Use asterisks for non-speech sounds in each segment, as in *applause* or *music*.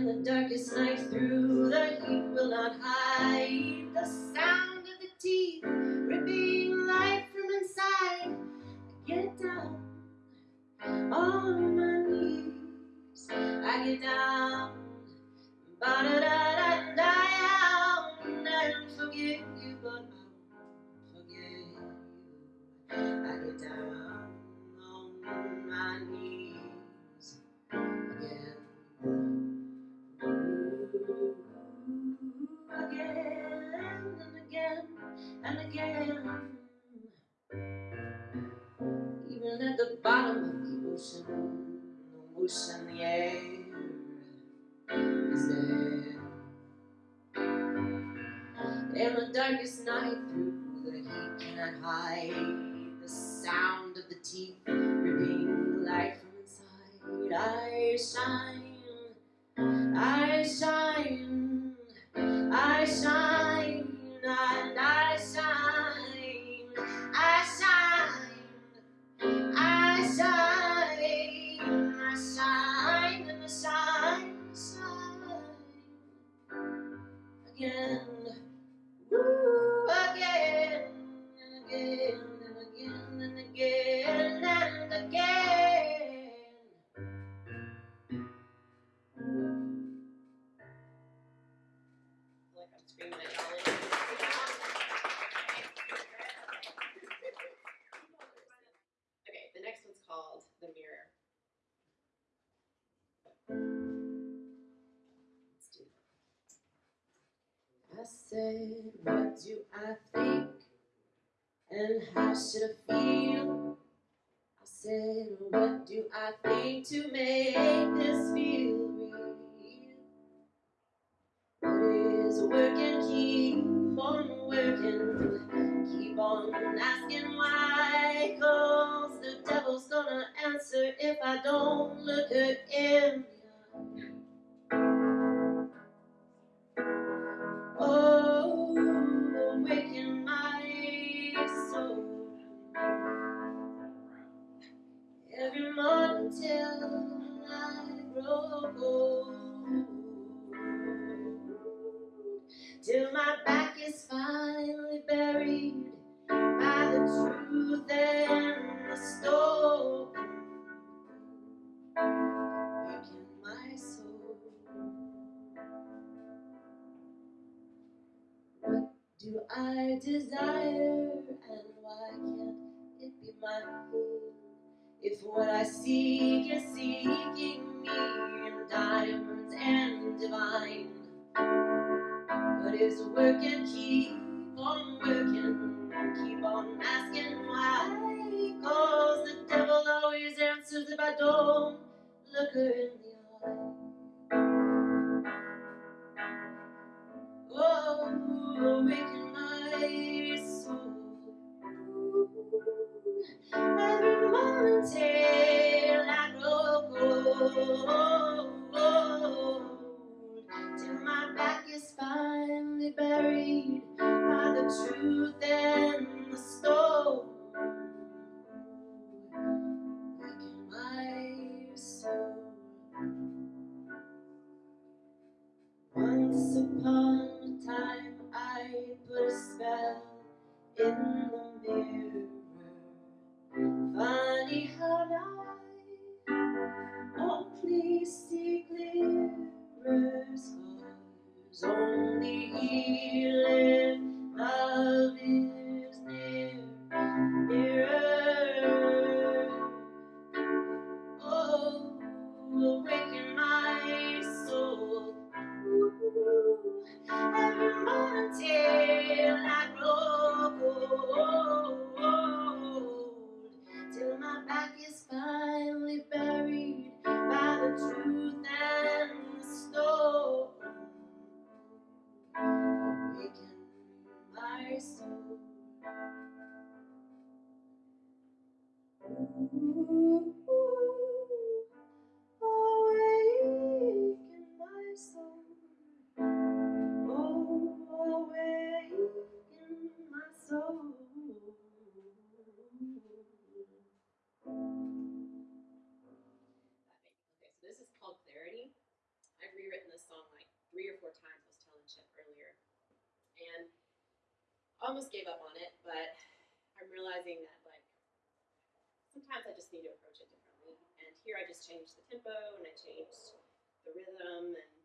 in the darkest night through the heat will not hide the sound of the teeth ripping life from inside. I get down on my knees. I get down, ba da da. and again. Even at the bottom of the ocean, the ocean, the air is there. And the darkest night through the heat cannot hide the sound of the teeth ripping light from inside. I shine, I shine, I shine. I say, what do I think, and how should I feel? I said, what do I think to make this feel real? a working, keep on working, keep on asking why, cause the devil's gonna answer if I don't look her in until I grow old. I seek is seeking me in diamonds and divine. But his work can keep on working, keep on asking why. Cause the devil always answers if I don't look her in the eye. Oh, awaken my soul. Every mountain. You. almost gave up on it, but I'm realizing that like sometimes I just need to approach it differently. And here I just changed the tempo and I changed the rhythm and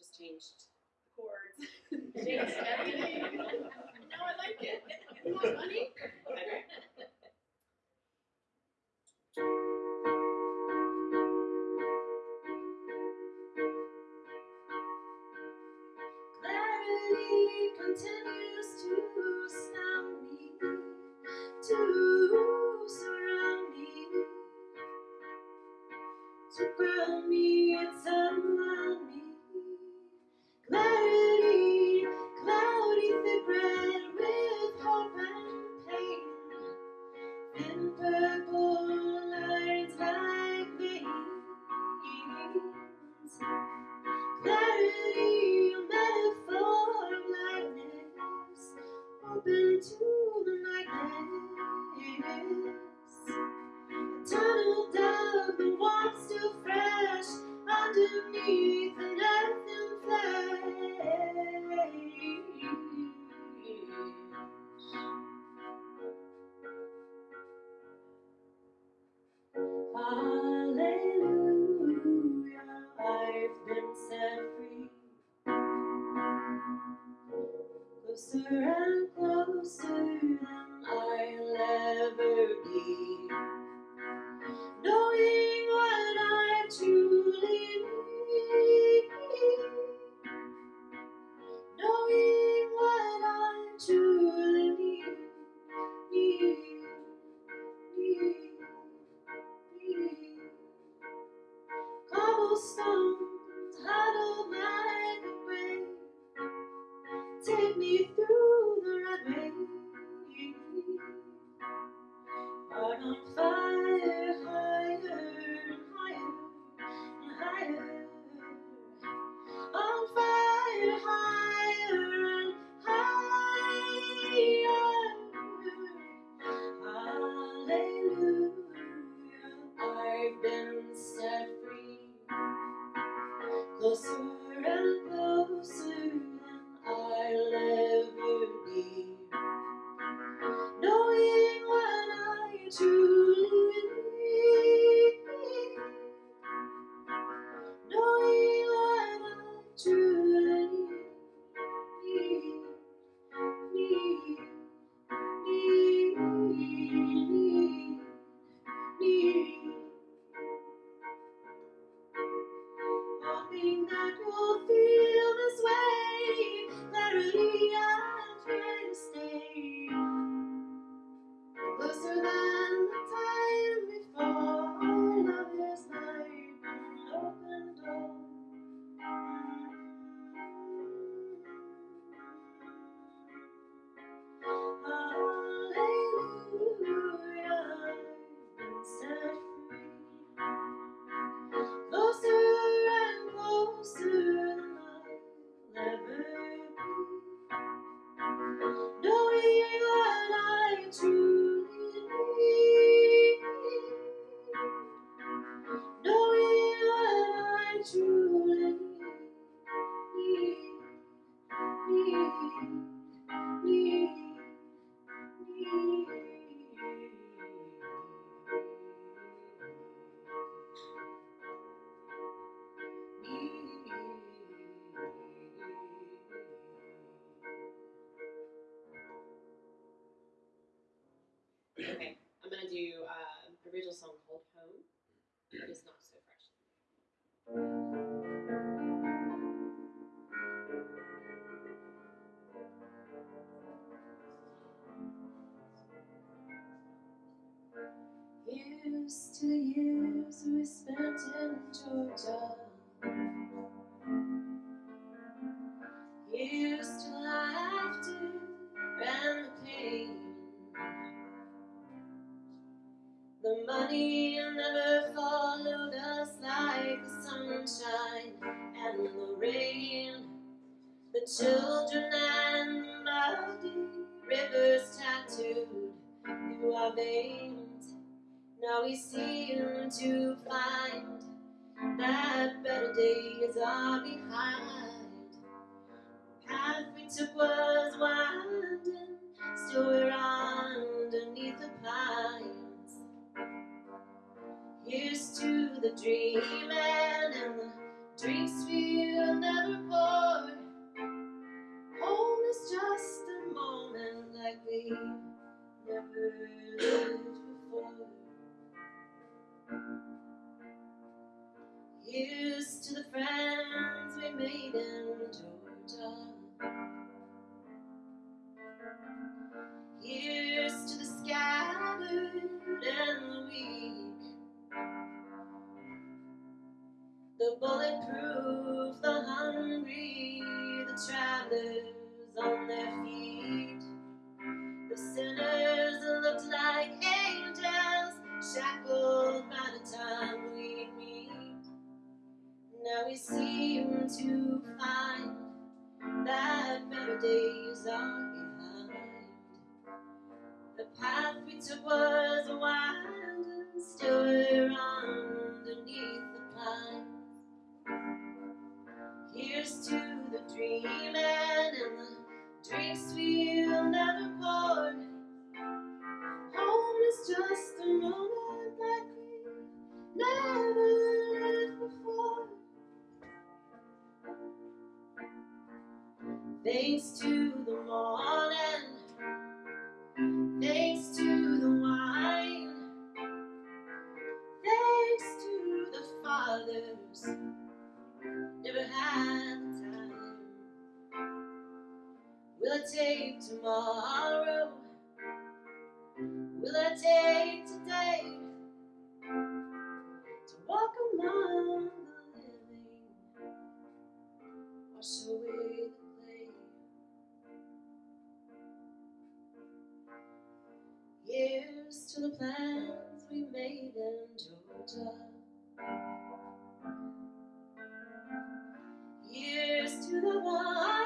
just changed the chords. *laughs* changed everything. *laughs* now I like it. Isn't that funny? and burn. closer Take me through the red rain. Heart on fire. to Here's to years we spent in Georgia. Here's to laughter and the pain. The money never followed us like the sunshine and the rain. The children and the muddy rivers tattooed through our veins. Now we seem to find that better days are behind. The Path we took was winding, still we're underneath the pines. Here's to the dreaming and the drinks we'll never pour. Home is just a moment like we've never lived before. Here's to the friends we made in Georgia. Here's to the scattered and the weak. The bulletproof, the hungry, the travelers we seem to find that better days are behind. The path we took was winding, still we're underneath the pines. Here's to the dreaming I take tomorrow? Will I take today to walk among the living, wash away the clay? Here's to the plans we made in Georgia. Here's to the ones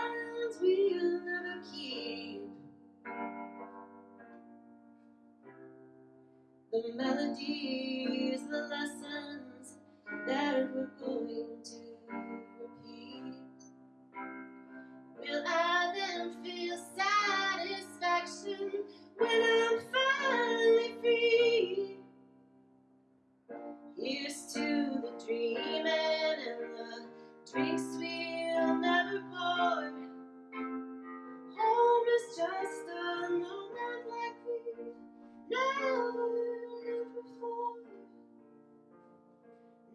The melodies, the lessons that going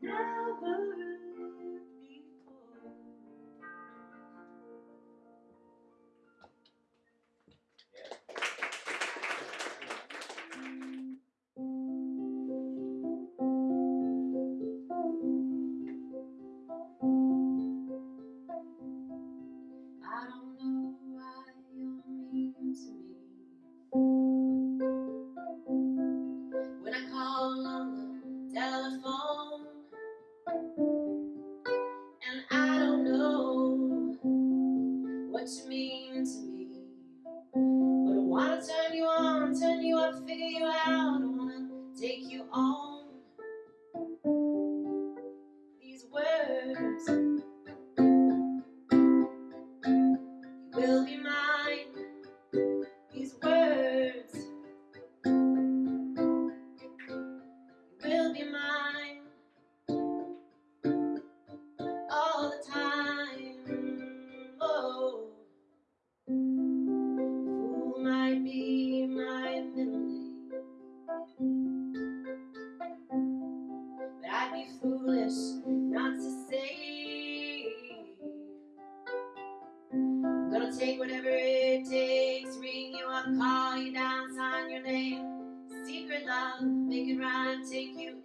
Never make it right, take you